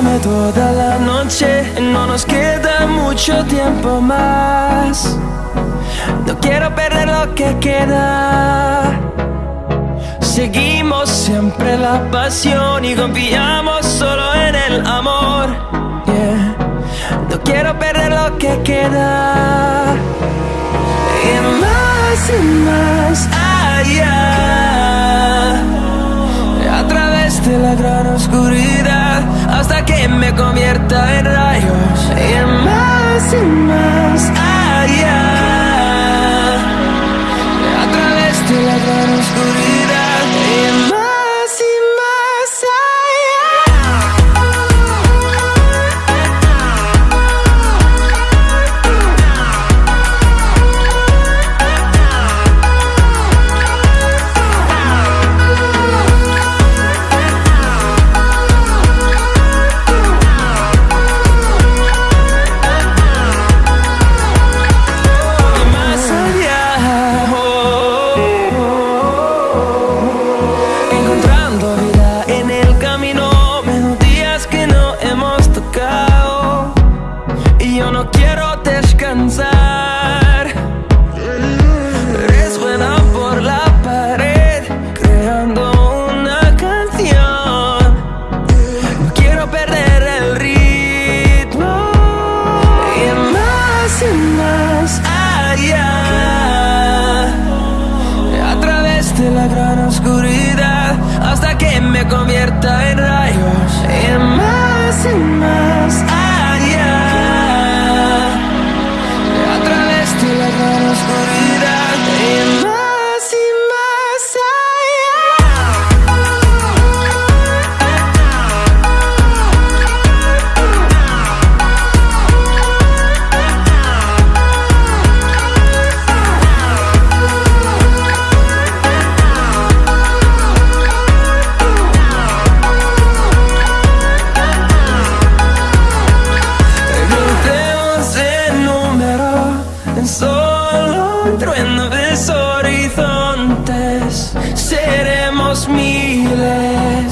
Toda la noche, no nos queda mucho tiempo más. No quiero perder lo que queda. Seguimos siempre la pasión y confiamos solo en el amor. No quiero perder lo que queda. Y más y más allá. A través de la gran oscuridad hasta que me convierta en rayos. Y más y más que me convierta en rayos. Y más y más trueno de horizontes, seremos miles.